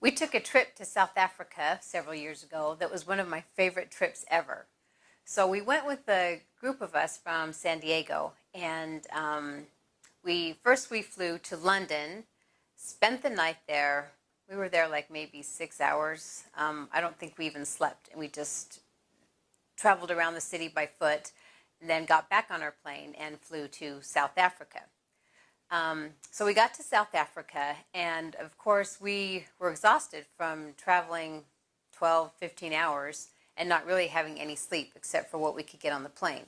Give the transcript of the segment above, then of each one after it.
We took a trip to South Africa several years ago that was one of my favorite trips ever. So we went with a group of us from San Diego, and um, we first we flew to London, spent the night there. We were there like maybe six hours. Um, I don't think we even slept, and we just traveled around the city by foot, and then got back on our plane and flew to South Africa. Um, so we got to South Africa, and of course, we were exhausted from traveling 12, 15 hours and not really having any sleep except for what we could get on the plane.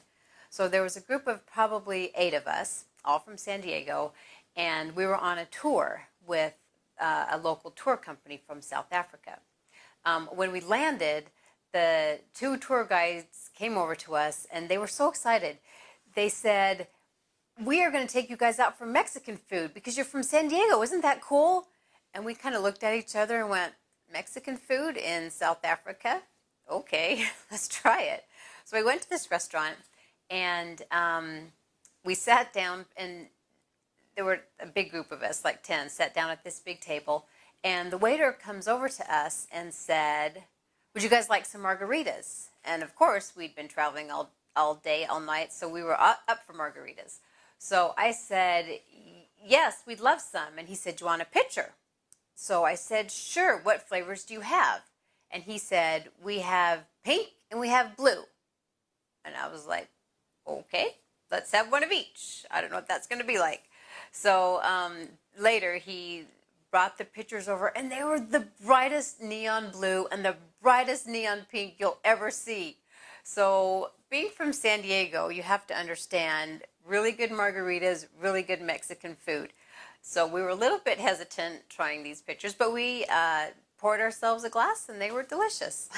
So there was a group of probably eight of us, all from San Diego, and we were on a tour with uh, a local tour company from South Africa. Um, when we landed, the two tour guides came over to us and they were so excited. They said, we are going to take you guys out for Mexican food because you're from San Diego. Isn't that cool? And we kind of looked at each other and went, Mexican food in South Africa? Okay, let's try it. So we went to this restaurant and um, we sat down and there were a big group of us, like 10, sat down at this big table. And the waiter comes over to us and said, would you guys like some margaritas? And of course, we'd been traveling all, all day, all night, so we were up, up for margaritas. So I said, yes, we'd love some. And he said, do you want a pitcher? So I said, sure. What flavors do you have? And he said, we have pink and we have blue. And I was like, okay, let's have one of each. I don't know what that's going to be like. So um, later he brought the pictures over and they were the brightest neon blue and the brightest neon pink you'll ever see. So being from San Diego, you have to understand really good margaritas, really good Mexican food. So we were a little bit hesitant trying these pictures, but we uh, poured ourselves a glass and they were delicious.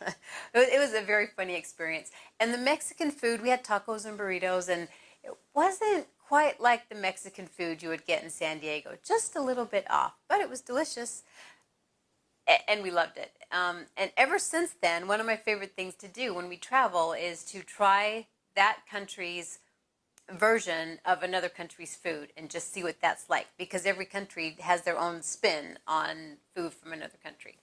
it was a very funny experience. And the Mexican food, we had tacos and burritos and it wasn't quite like the Mexican food you would get in San Diego, just a little bit off, but it was delicious and we loved it. Um, and ever since then, one of my favorite things to do when we travel is to try that country's version of another country's food and just see what that's like because every country has their own spin on food from another country.